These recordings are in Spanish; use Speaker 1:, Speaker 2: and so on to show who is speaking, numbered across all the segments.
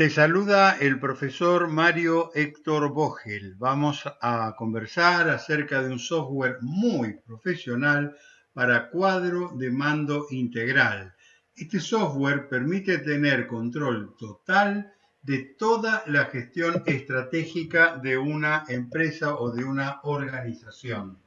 Speaker 1: Te saluda el profesor Mario Héctor Vogel. Vamos a conversar acerca de un software muy profesional para cuadro de mando integral. Este software permite tener control total de toda la gestión estratégica de una empresa o de una organización.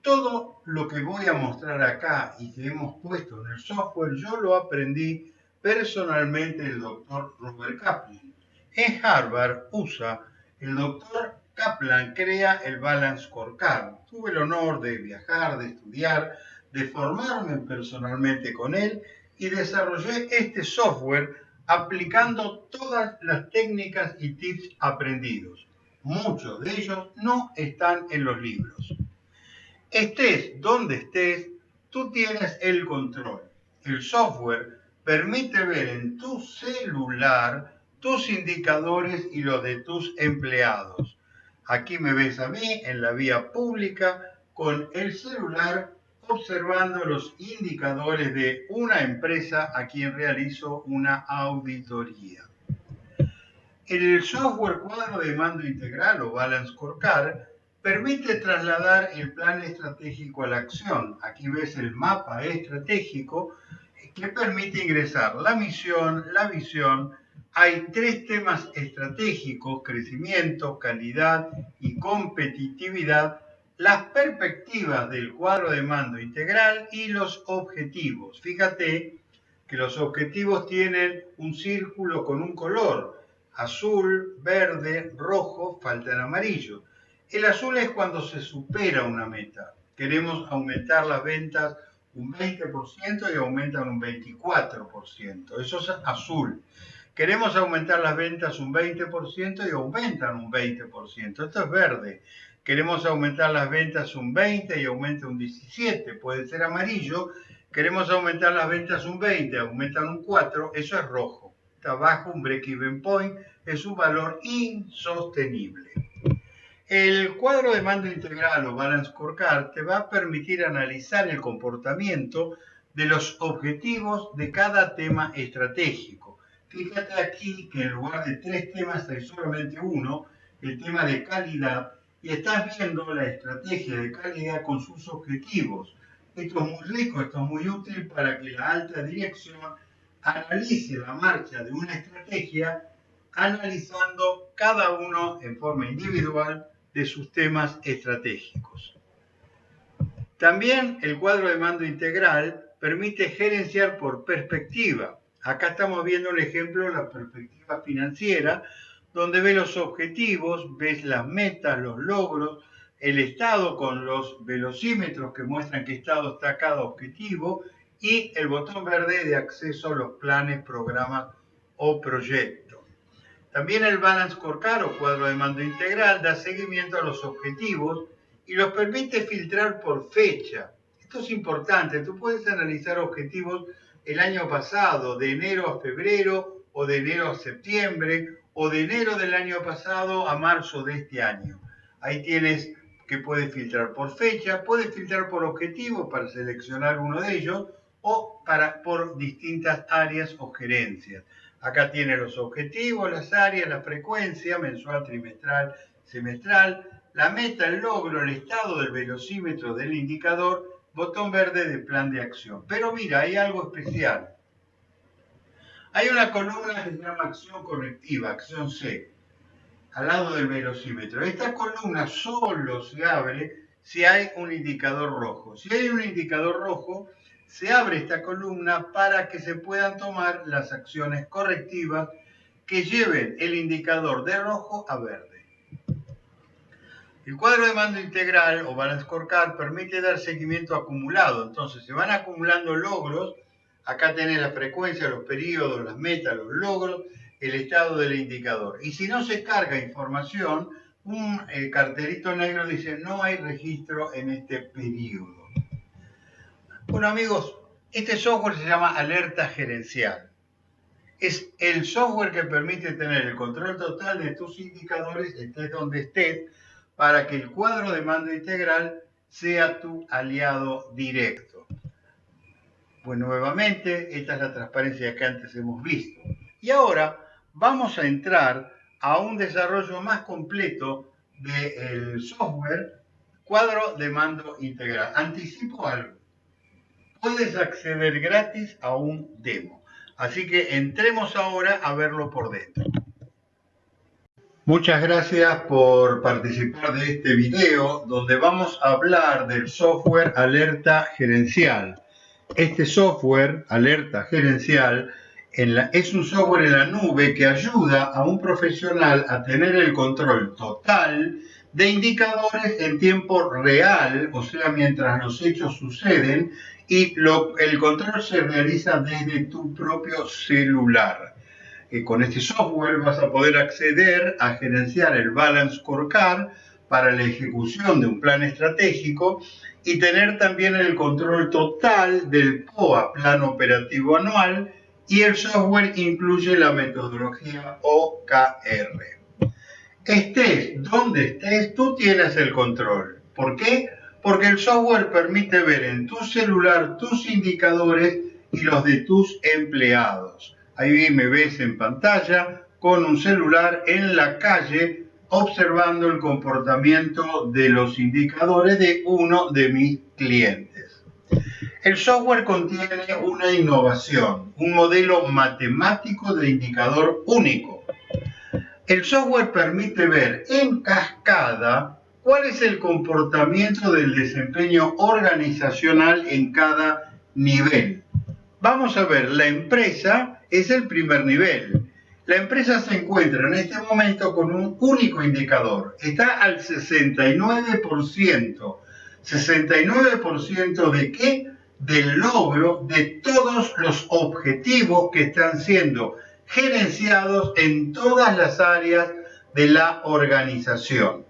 Speaker 1: Todo lo que voy a mostrar acá y que hemos puesto en el software, yo lo aprendí personalmente el doctor Robert Kaplan. En Harvard, USA, el doctor Kaplan crea el Balance Scorecard. Tuve el honor de viajar, de estudiar, de formarme personalmente con él y desarrollé este software aplicando todas las técnicas y tips aprendidos. Muchos de ellos no están en los libros. Estés donde estés, tú tienes el control. El software permite ver en tu celular tus indicadores y los de tus empleados. Aquí me ves a mí en la vía pública con el celular observando los indicadores de una empresa a quien realizo una auditoría. El software cuadro de mando integral o Balance Scorecard permite trasladar el plan estratégico a la acción. Aquí ves el mapa estratégico que permite ingresar la misión, la visión. Hay tres temas estratégicos, crecimiento, calidad y competitividad, las perspectivas del cuadro de mando integral y los objetivos. Fíjate que los objetivos tienen un círculo con un color, azul, verde, rojo, falta el amarillo. El azul es cuando se supera una meta. Queremos aumentar las ventas un 20% y aumentan un 24%. Eso es azul. Queremos aumentar las ventas un 20% y aumentan un 20%. Esto es verde. Queremos aumentar las ventas un 20 y aumenta un 17. Puede ser amarillo. Queremos aumentar las ventas un 20, aumentan un 4. Eso es rojo. Está bajo un break-even point. Es un valor insostenible. El cuadro de mando integral o Balance Scorecard te va a permitir analizar el comportamiento de los objetivos de cada tema estratégico. Fíjate aquí que en lugar de tres temas hay solamente uno, el tema de calidad, y estás viendo la estrategia de calidad con sus objetivos. Esto es muy rico, esto es muy útil para que la alta dirección analice la marcha de una estrategia analizando cada uno en forma individual de sus temas estratégicos. También el cuadro de mando integral permite gerenciar por perspectiva. Acá estamos viendo un ejemplo la perspectiva financiera, donde ves los objetivos, ves las metas, los logros, el estado con los velocímetros que muestran qué estado está cada objetivo y el botón verde de acceso a los planes, programas o proyectos. También el Balance Scorecard o cuadro de mando integral da seguimiento a los objetivos y los permite filtrar por fecha. Esto es importante, tú puedes analizar objetivos el año pasado, de enero a febrero o de enero a septiembre o de enero del año pasado a marzo de este año. Ahí tienes que puedes filtrar por fecha, puedes filtrar por objetivo para seleccionar uno de ellos o para, por distintas áreas o gerencias. Acá tiene los objetivos, las áreas, la frecuencia mensual, trimestral, semestral, la meta, el logro, el estado del velocímetro del indicador, botón verde de plan de acción. Pero mira, hay algo especial. Hay una columna que se llama acción correctiva, acción C, al lado del velocímetro. Esta columna solo se abre si hay un indicador rojo. Si hay un indicador rojo, se abre esta columna para que se puedan tomar las acciones correctivas que lleven el indicador de rojo a verde. El cuadro de mando integral o Balance Scorecard permite dar seguimiento acumulado. Entonces se van acumulando logros. Acá tenés la frecuencia, los periodos, las metas, los logros, el estado del indicador. Y si no se carga información, un eh, cartelito negro dice no hay registro en este periodo. Bueno amigos, este software se llama alerta gerencial. Es el software que permite tener el control total de tus indicadores, estés donde estés, para que el cuadro de mando integral sea tu aliado directo. Pues nuevamente, esta es la transparencia que antes hemos visto. Y ahora vamos a entrar a un desarrollo más completo del software cuadro de mando integral. Anticipo algo. Puedes acceder gratis a un demo. Así que entremos ahora a verlo por dentro. Muchas gracias por participar de este video donde vamos a hablar del software Alerta Gerencial. Este software Alerta Gerencial es un software en la nube que ayuda a un profesional a tener el control total de indicadores en tiempo real, o sea, mientras los hechos suceden, y el control se realiza desde tu propio celular con este software vas a poder acceder a gerenciar el Balance Scorecard para la ejecución de un plan estratégico y tener también el control total del POA, Plan Operativo Anual, y el software incluye la metodología OKR. Estés donde estés, tú tienes el control. ¿Por qué? Porque el software permite ver en tu celular tus indicadores y los de tus empleados. Ahí me ves en pantalla con un celular en la calle observando el comportamiento de los indicadores de uno de mis clientes. El software contiene una innovación, un modelo matemático de indicador único. El software permite ver en cascada cuál es el comportamiento del desempeño organizacional en cada nivel. Vamos a ver, la empresa es el primer nivel. La empresa se encuentra en este momento con un único indicador. Está al 69%. ¿69% de qué? Del logro de todos los objetivos que están siendo gerenciados en todas las áreas de la organización.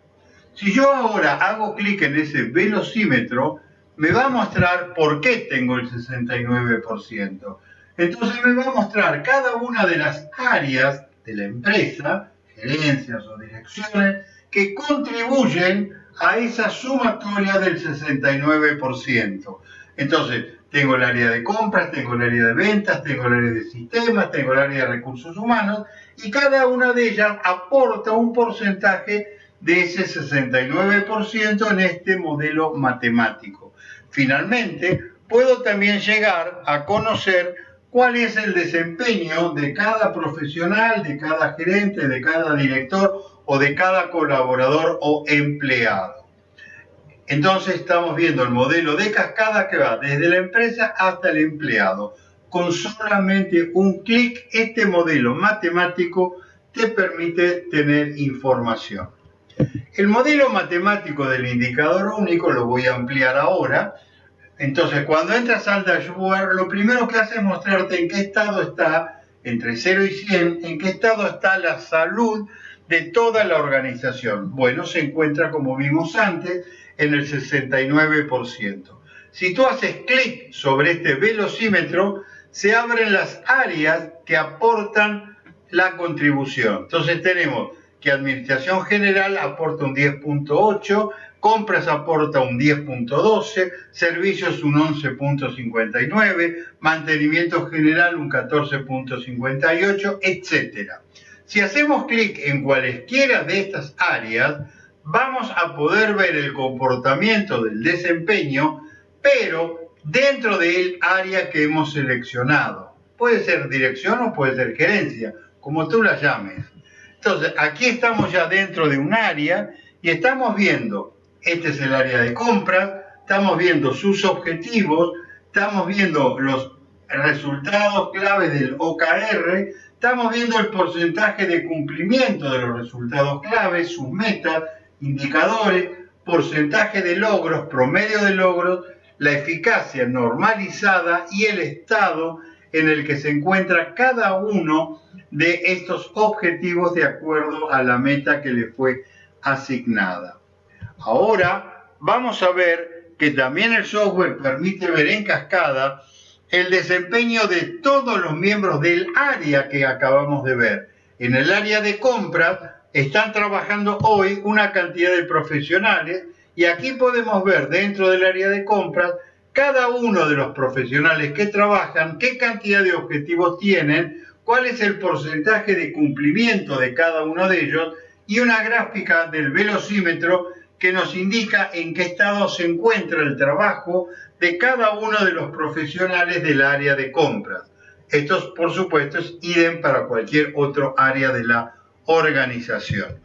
Speaker 1: Si yo ahora hago clic en ese velocímetro, me va a mostrar por qué tengo el 69%. Entonces me va a mostrar cada una de las áreas de la empresa, gerencias o direcciones, que contribuyen a esa sumatoria del 69%. Entonces, tengo el área de compras, tengo el área de ventas, tengo el área de sistemas, tengo el área de recursos humanos, y cada una de ellas aporta un porcentaje de ese 69% en este modelo matemático. Finalmente, puedo también llegar a conocer cuál es el desempeño de cada profesional, de cada gerente, de cada director o de cada colaborador o empleado. Entonces estamos viendo el modelo de cascada que va desde la empresa hasta el empleado. Con solamente un clic, este modelo matemático te permite tener información. El modelo matemático del indicador único, lo voy a ampliar ahora, entonces, cuando entras al dashboard, lo primero que hace es mostrarte en qué estado está, entre 0 y 100, en qué estado está la salud de toda la organización. Bueno, se encuentra, como vimos antes, en el 69%. Si tú haces clic sobre este velocímetro, se abren las áreas que aportan la contribución. Entonces tenemos que Administración General aporta un 10.8, compras aporta un 10.12, servicios un 11.59, mantenimiento general un 14.58, etc. Si hacemos clic en cualesquiera de estas áreas, vamos a poder ver el comportamiento del desempeño, pero dentro del área que hemos seleccionado. Puede ser dirección o puede ser gerencia, como tú la llames. Entonces, aquí estamos ya dentro de un área y estamos viendo este es el área de compra, estamos viendo sus objetivos, estamos viendo los resultados claves del OKR, estamos viendo el porcentaje de cumplimiento de los resultados claves, sus metas, indicadores, porcentaje de logros, promedio de logros, la eficacia normalizada y el estado en el que se encuentra cada uno de estos objetivos de acuerdo a la meta que le fue asignada. Ahora vamos a ver que también el software permite ver en cascada el desempeño de todos los miembros del área que acabamos de ver. En el área de compras están trabajando hoy una cantidad de profesionales y aquí podemos ver dentro del área de compras cada uno de los profesionales que trabajan, qué cantidad de objetivos tienen, cuál es el porcentaje de cumplimiento de cada uno de ellos y una gráfica del velocímetro que nos indica en qué estado se encuentra el trabajo de cada uno de los profesionales del área de compras. Esto, por supuesto, es para cualquier otro área de la organización.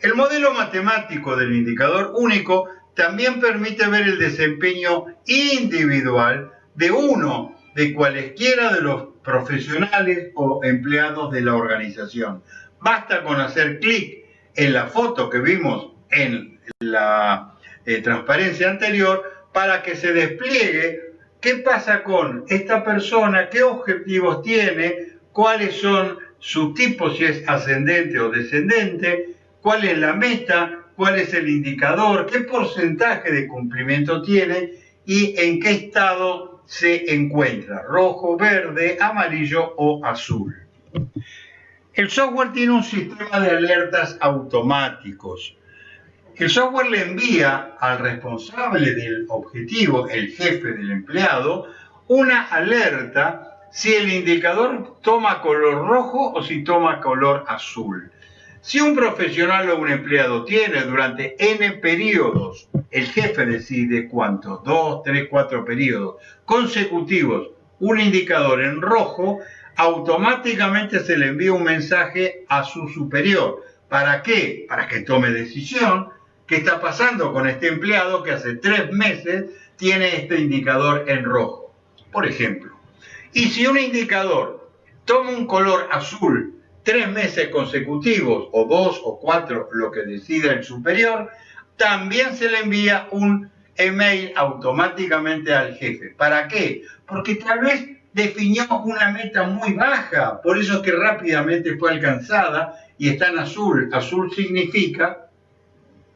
Speaker 1: El modelo matemático del indicador único también permite ver el desempeño individual de uno de cualesquiera de los profesionales o empleados de la organización. Basta con hacer clic en la foto que vimos en la eh, transparencia anterior para que se despliegue qué pasa con esta persona, qué objetivos tiene, cuáles son sus tipos, si es ascendente o descendente, cuál es la meta, cuál es el indicador, qué porcentaje de cumplimiento tiene y en qué estado se encuentra, rojo, verde, amarillo o azul. El software tiene un sistema de alertas automáticos. El software le envía al responsable del objetivo, el jefe del empleado, una alerta si el indicador toma color rojo o si toma color azul. Si un profesional o un empleado tiene durante N periodos, el jefe decide cuántos, dos, tres, cuatro periodos consecutivos, un indicador en rojo, automáticamente se le envía un mensaje a su superior. ¿Para qué? Para que tome decisión. ¿Qué está pasando con este empleado que hace tres meses tiene este indicador en rojo? Por ejemplo. Y si un indicador toma un color azul tres meses consecutivos, o dos o cuatro, lo que decida el superior, también se le envía un email automáticamente al jefe. ¿Para qué? Porque tal vez definió una meta muy baja, por eso es que rápidamente fue alcanzada y está en azul. Azul significa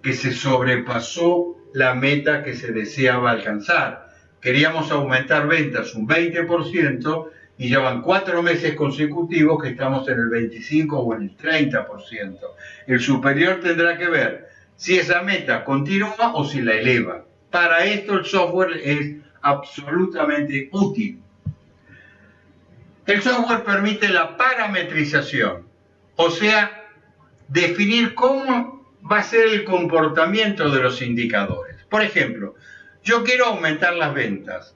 Speaker 1: que se sobrepasó la meta que se deseaba alcanzar. Queríamos aumentar ventas un 20%, y llevan cuatro meses consecutivos que estamos en el 25 o en el 30%. El superior tendrá que ver si esa meta continúa o si la eleva. Para esto el software es absolutamente útil. El software permite la parametrización, o sea, definir cómo va a ser el comportamiento de los indicadores. Por ejemplo, yo quiero aumentar las ventas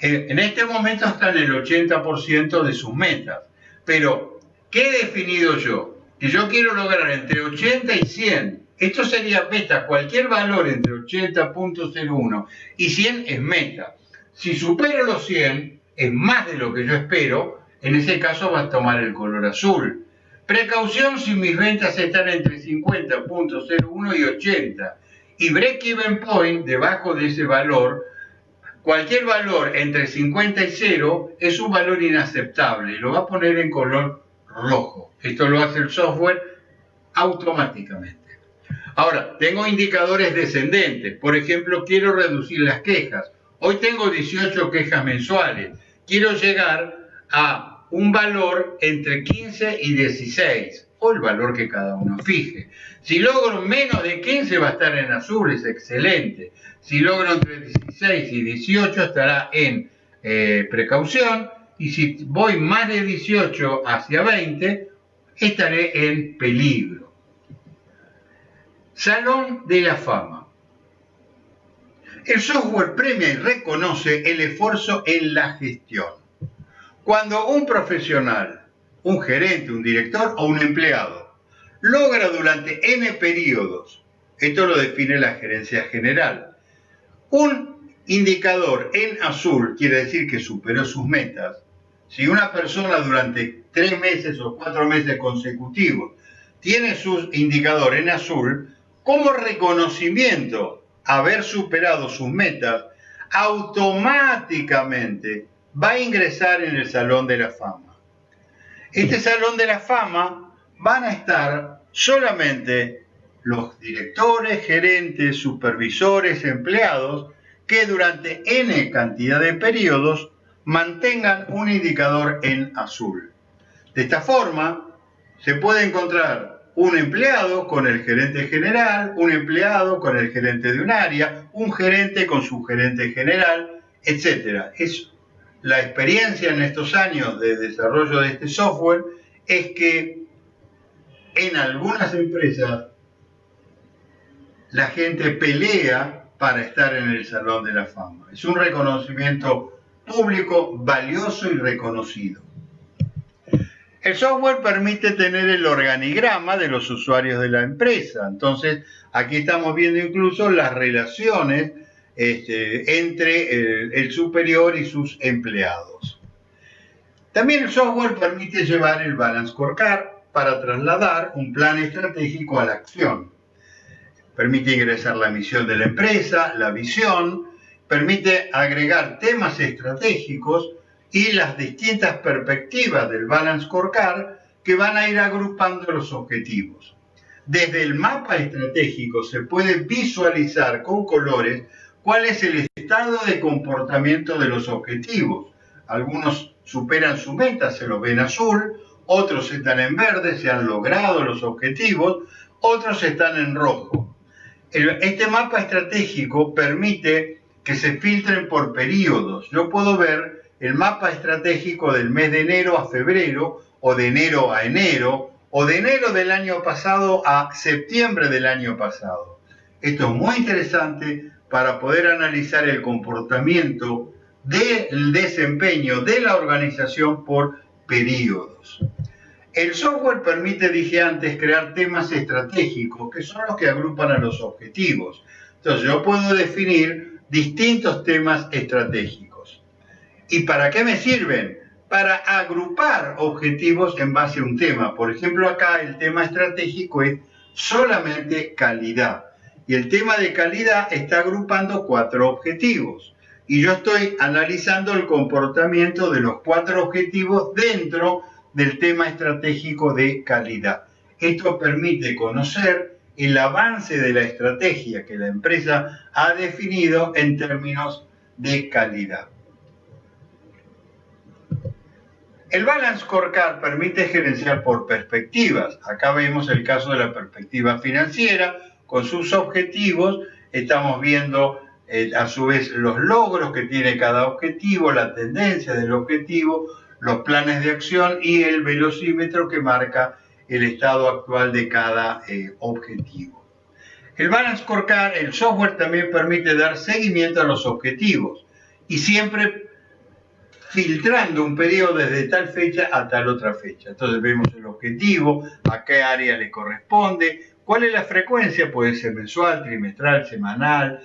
Speaker 1: en este momento están en el 80% de sus metas. Pero, ¿qué he definido yo? Que yo quiero lograr entre 80 y 100. Esto sería meta. Cualquier valor entre 80.01 y 100 es meta. Si supero los 100, es más de lo que yo espero, en ese caso va a tomar el color azul. Precaución si mis ventas están entre 50.01 y 80. Y break-even point, debajo de ese valor, Cualquier valor entre 50 y 0 es un valor inaceptable y lo va a poner en color rojo. Esto lo hace el software automáticamente. Ahora, tengo indicadores descendentes. Por ejemplo, quiero reducir las quejas. Hoy tengo 18 quejas mensuales. Quiero llegar a un valor entre 15 y 16 el valor que cada uno fije. Si logro menos de 15 va a estar en azul, es excelente. Si logro entre 16 y 18 estará en eh, precaución. Y si voy más de 18 hacia 20, estaré en peligro. Salón de la Fama. El software premia y reconoce el esfuerzo en la gestión. Cuando un profesional, un gerente, un director o un empleado logra durante N periodos, esto lo define la gerencia general, un indicador en azul quiere decir que superó sus metas. Si una persona durante tres meses o cuatro meses consecutivos tiene su indicador en azul, como reconocimiento haber superado sus metas, automáticamente va a ingresar en el Salón de la Fama. Este Salón de la Fama van a estar solamente los directores, gerentes, supervisores, empleados, que durante n cantidad de periodos mantengan un indicador en azul. De esta forma, se puede encontrar un empleado con el gerente general, un empleado con el gerente de un área, un gerente con su gerente general, etc. Es la experiencia en estos años de desarrollo de este software es que en algunas empresas la gente pelea para estar en el Salón de la Fama. Es un reconocimiento público valioso y reconocido. El software permite tener el organigrama de los usuarios de la empresa. Entonces, aquí estamos viendo incluso las relaciones este, entre el, superior y sus empleados. También el software permite llevar el balance scorecard para trasladar un plan estratégico a la acción. Permite ingresar la misión de la empresa, la visión, permite agregar temas estratégicos y las distintas perspectivas del Balance Scorecard que van a ir agrupando los objetivos. Desde el mapa estratégico se puede visualizar con colores cuál es el estado de comportamiento de los objetivos. Algunos superan su meta, se los ven azul, otros están en verde, se han logrado los objetivos, otros están en rojo. Este mapa estratégico permite que se filtren por periodos. Yo puedo ver el mapa estratégico del mes de enero a febrero o de enero a enero o de enero del año pasado a septiembre del año pasado. Esto es muy interesante para poder analizar el comportamiento del desempeño de la organización por periodos. El software permite, dije antes, crear temas estratégicos, que son los que agrupan a los objetivos. Entonces yo puedo definir distintos temas estratégicos. ¿Y para qué me sirven? Para agrupar objetivos en base a un tema. Por ejemplo, acá el tema estratégico es solamente calidad. Y el tema de calidad está agrupando cuatro objetivos. Y yo estoy analizando el comportamiento de los cuatro objetivos dentro del tema estratégico de calidad. Esto permite conocer el avance de la estrategia que la empresa ha definido en términos de calidad. El Balance Scorecard permite gerenciar por perspectivas. Acá vemos el caso de la perspectiva financiera con sus objetivos. Estamos viendo eh, a su vez los logros que tiene cada objetivo, la tendencia del objetivo, los planes de acción y el velocímetro que marca el estado actual de cada eh, objetivo. El Balance Scorecard, el software también permite dar seguimiento a los objetivos y siempre filtrando un periodo desde tal fecha a tal otra fecha. Entonces vemos el objetivo, a qué área le corresponde, cuál es la frecuencia, puede ser mensual, trimestral, semanal,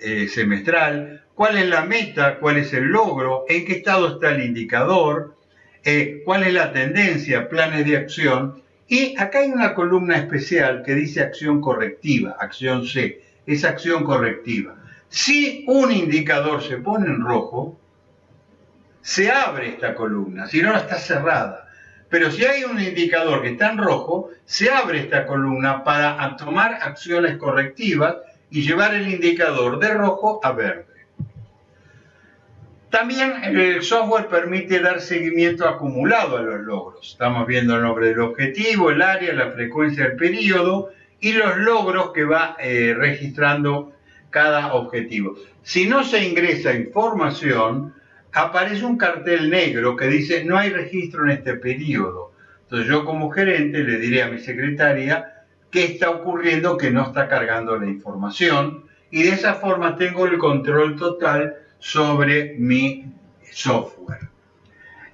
Speaker 1: eh, semestral, cuál es la meta, cuál es el logro, en qué estado está el indicador, eh, cuál es la tendencia, planes de acción. Y acá hay una columna especial que dice acción correctiva, acción C, es acción correctiva. Si un indicador se pone en rojo, se abre esta columna, si no, está cerrada. Pero si hay un indicador que está en rojo, se abre esta columna para tomar acciones correctivas y llevar el indicador de rojo a verde. También el software permite dar seguimiento acumulado a los logros. Estamos viendo el nombre del objetivo, el área, la frecuencia del periodo y los logros que va eh, registrando cada objetivo. Si no se ingresa información, aparece un cartel negro que dice no hay registro en este periodo. Entonces yo como gerente le diré a mi secretaria qué está ocurriendo que no está cargando la información y de esa forma tengo el control total sobre mi software.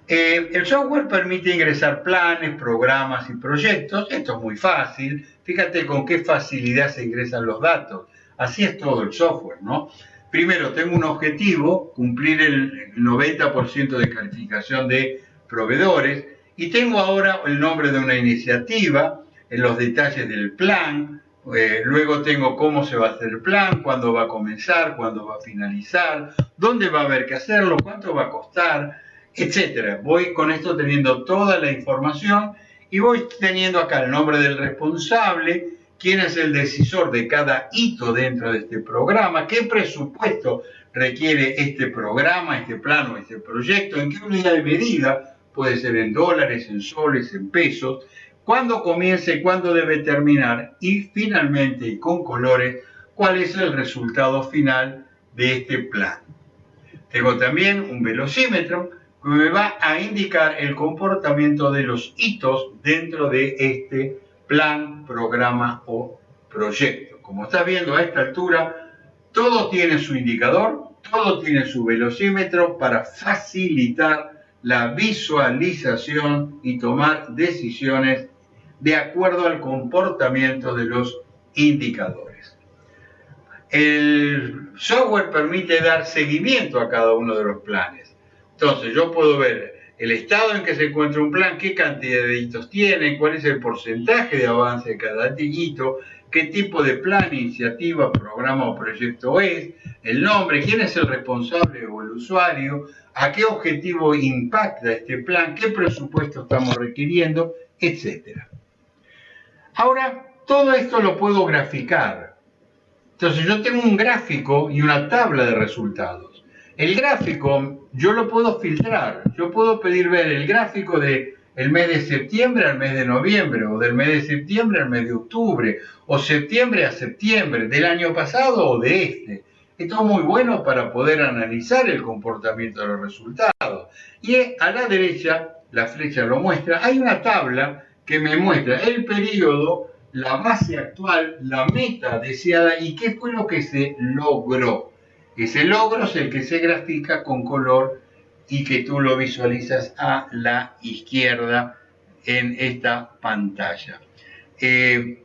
Speaker 1: Eh, el software permite ingresar planes, programas y proyectos. Esto es muy fácil. Fíjate con qué facilidad se ingresan los datos. Así es todo el software, ¿no? Primero tengo un objetivo, cumplir el 90% de calificación de proveedores, y tengo ahora el nombre de una iniciativa, en los detalles del plan, eh, luego tengo cómo se va a hacer el plan, cuándo va a comenzar, cuándo va a finalizar, dónde va a haber que hacerlo, cuánto va a costar, etcétera. Voy con esto teniendo toda la información y voy teniendo acá el nombre del responsable, quién es el decisor de cada hito dentro de este programa, qué presupuesto requiere este programa, este plano, este proyecto, en qué unidad de medida, puede ser en dólares, en soles, en pesos, cuándo comienza y cuándo debe terminar y finalmente y con colores cuál es el resultado final de este plan. Tengo también un velocímetro que me va a indicar el comportamiento de los hitos dentro de este plan, programa o proyecto. Como estás viendo a esta altura, todo tiene su indicador, todo tiene su velocímetro para facilitar la visualización y tomar decisiones de acuerdo al comportamiento de los indicadores. El software permite dar seguimiento a cada uno de los planes. Entonces yo puedo ver el estado en que se encuentra un plan, qué cantidad de hitos tiene, cuál es el porcentaje de avance de cada hito, qué tipo de plan, iniciativa, programa o proyecto es, el nombre, quién es el responsable o el usuario, a qué objetivo impacta este plan, qué presupuesto estamos requiriendo, etc. Ahora, todo esto lo puedo graficar. Entonces yo tengo un gráfico y una tabla de resultados. El gráfico yo lo puedo filtrar. Yo puedo pedir ver el gráfico de el mes de septiembre al mes de noviembre, o del mes de septiembre al mes de octubre, o septiembre a septiembre, del año pasado o de este. Esto es muy bueno para poder analizar el comportamiento de los resultados. Y a la derecha, la flecha lo muestra, hay una tabla que me muestra el periodo, la base actual, la meta deseada y qué fue lo que se logró. Ese logro es el que se grafica con color y que tú lo visualizas a la izquierda en esta pantalla. Eh,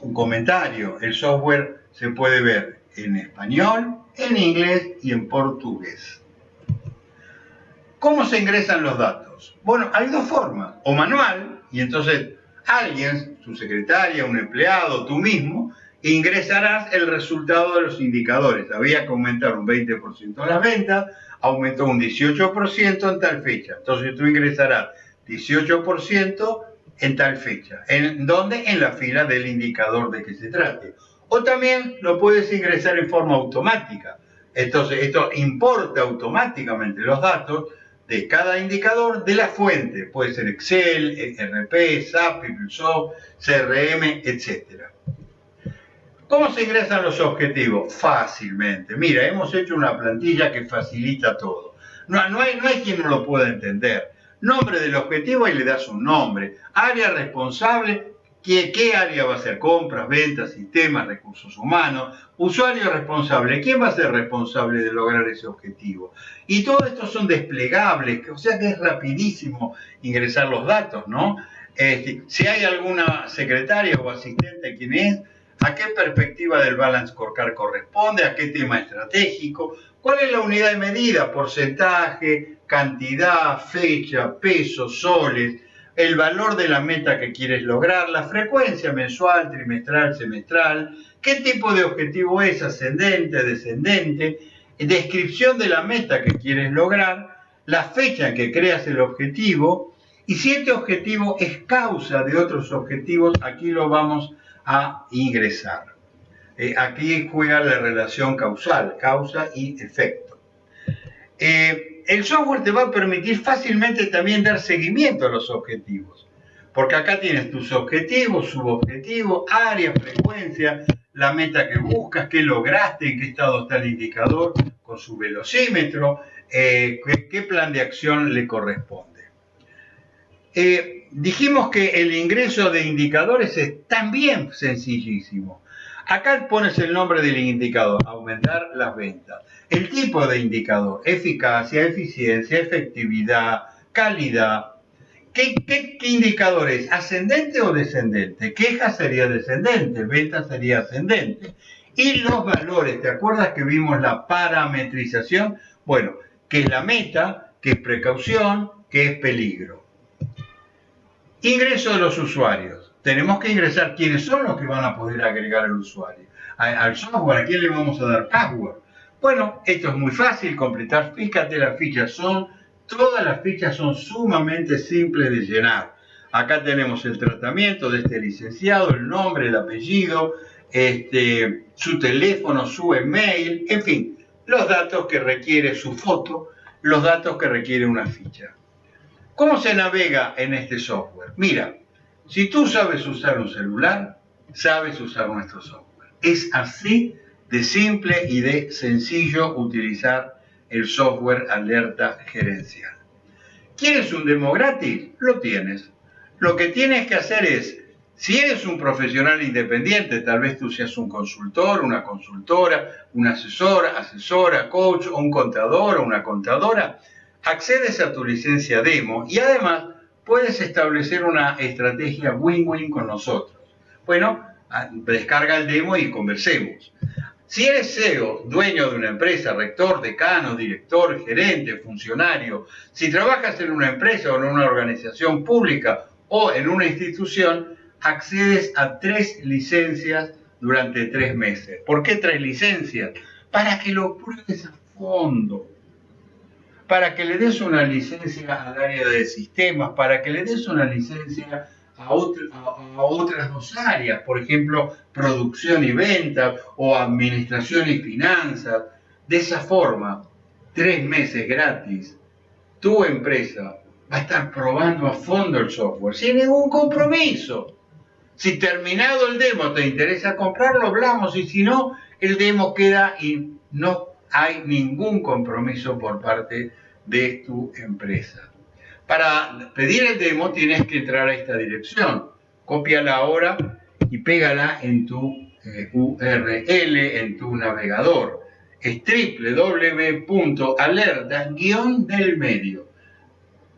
Speaker 1: un comentario, el software se puede ver en español, en inglés y en portugués. ¿Cómo se ingresan los datos? Bueno, hay dos formas, o manual, y entonces alguien, su secretaria, un empleado, tú mismo, ingresarás el resultado de los indicadores. Había que aumentar un 20% las ventas, aumentó un 18% en tal fecha. Entonces tú ingresarás 18% en tal fecha. ¿En dónde? En la fila del indicador de que se trate. O también lo puedes ingresar en forma automática. Entonces esto importa automáticamente los datos de cada indicador de la fuente. Puede ser Excel, ERP, SAP, PeopleSoft, CRM, etc. ¿Cómo se ingresan los objetivos? Fácilmente. Mira, hemos hecho una plantilla que facilita todo. No, no, hay, no quien no lo pueda entender. Nombre del objetivo y le das un nombre. Área responsable ¿Qué, área va a ser? Compras, ventas, sistemas, recursos humanos, usuario responsable. ¿Quién va a ser responsable de lograr ese objetivo? Y todo esto son desplegables, o sea que es rapidísimo ingresar los datos, ¿no? Este, si hay alguna secretaria o asistente, ¿quién es? ¿A qué perspectiva del balance scorecard corresponde? ¿A qué tema estratégico? ¿Cuál es la unidad de medida? Porcentaje, cantidad, fecha, peso, soles el valor de la meta que quieres lograr, la frecuencia mensual, trimestral, semestral, qué tipo de objetivo es, ascendente, descendente, descripción de la meta que quieres lograr, la fecha en que creas el objetivo y si este objetivo es causa de otros objetivos, aquí lo vamos a ingresar. Eh, aquí juega la relación causal, causa y efecto. Eh, el software te va a permitir fácilmente también dar seguimiento a los objetivos. Porque acá tienes tus objetivos, subobjetivos, área, frecuencia, la meta que buscas, qué lograste, en qué estado está el indicador con su velocímetro, eh, qué, plan de acción le corresponde. Eh, dijimos que el ingreso de indicadores es también sencillísimo. Acá pones el nombre del indicador, aumentar las ventas. El tipo de indicador, eficacia, eficiencia, efectividad, calidad. ¿Qué, qué, indicador es? ¿Ascendente o descendente? Queja sería descendente, venta sería ascendente. Y los valores, ¿te acuerdas que vimos la parametrización? Bueno, que es la meta, que es precaución, que es peligro. Ingreso de los usuarios tenemos que ingresar quiénes son los que van a poder agregar al usuario. Al software, ¿a quién le vamos a dar password? Bueno, esto es muy fácil, completar, fíjate las fichas son, todas las fichas son sumamente simples de llenar. Acá tenemos el tratamiento de este licenciado, el nombre, el apellido, este, su teléfono, su email, en fin, los datos que requiere su foto, los datos que requiere una ficha. ¿Cómo se navega en este software? Mira, si tú sabes usar un celular, sabes usar nuestro software. Es así de simple y de sencillo utilizar el software Alerta Gerencial. ¿Quieres un demo gratis? Lo tienes. Lo que tienes que hacer es, si eres un profesional independiente, tal vez tú seas un consultor, una consultora, un asesor, asesora, coach, o un contador o una contadora, accedes a tu licencia demo y además puedes establecer una estrategia win-win con nosotros. Bueno, ah, descarga el demo y conversemos. Si eres CEO, dueño de una empresa, rector, decano, director, gerente, funcionario, si trabajas en una empresa o en una organización pública o en una institución, accedes a tres licencias durante tres meses. ¿Por qué tres licencias? Para que lo pruebes a fondo, para que le des una licencia al área de sistemas, para que le des una licencia a, otras dos áreas, por ejemplo, producción y venta o administración y finanzas. De esa forma, tres meses gratis, tu empresa va a estar probando a fondo el software sin ningún compromiso. Si terminado el demo te interesa comprarlo, hablamos y si no, el demo queda y no hay ningún compromiso por parte de tu empresa. Para pedir el demo tienes que entrar a esta dirección. Cópiala ahora y pégala en tu eh, URL, en tu navegador. Es www.alerta-del medio.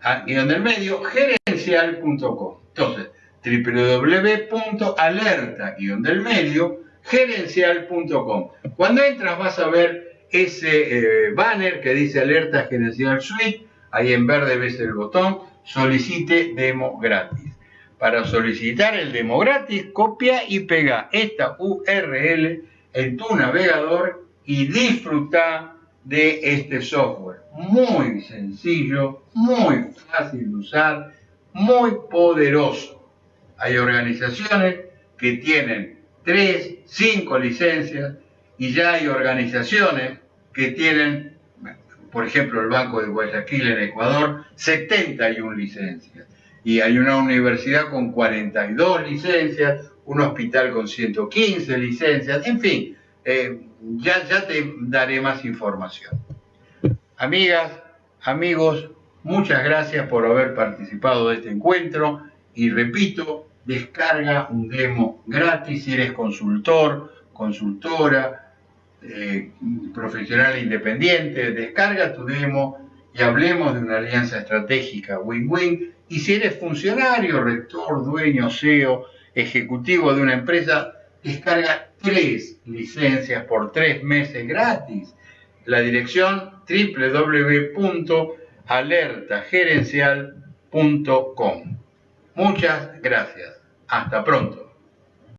Speaker 1: Ah, guion del medio, gerencial.com. Entonces, www.alerta-del medio, gerencial.com. Cuando entras vas a ver ese eh, banner que dice Alerta Gerencial Suite Ahí en verde ves el botón solicite demo gratis. Para solicitar el demo gratis, copia y pega esta URL en tu navegador y disfruta de este software. Muy sencillo, muy fácil de usar, muy poderoso. Hay organizaciones que tienen 3, 5 licencias y ya hay organizaciones que tienen por ejemplo, el Banco de Guayaquil en Ecuador, 71 licencias. Y hay una universidad con 42 licencias, un hospital con 115 licencias, en fin, eh, ya, ya te daré más información. Amigas, amigos, muchas gracias por haber participado de este encuentro y repito, descarga un demo gratis si eres consultor, consultora, eh, profesional independiente, descarga tu demo y hablemos de una alianza estratégica win-win. Y si eres funcionario, rector, dueño, CEO, ejecutivo de una empresa, descarga tres licencias por tres meses gratis. La dirección www.alertagerencial.com. Muchas gracias. Hasta pronto.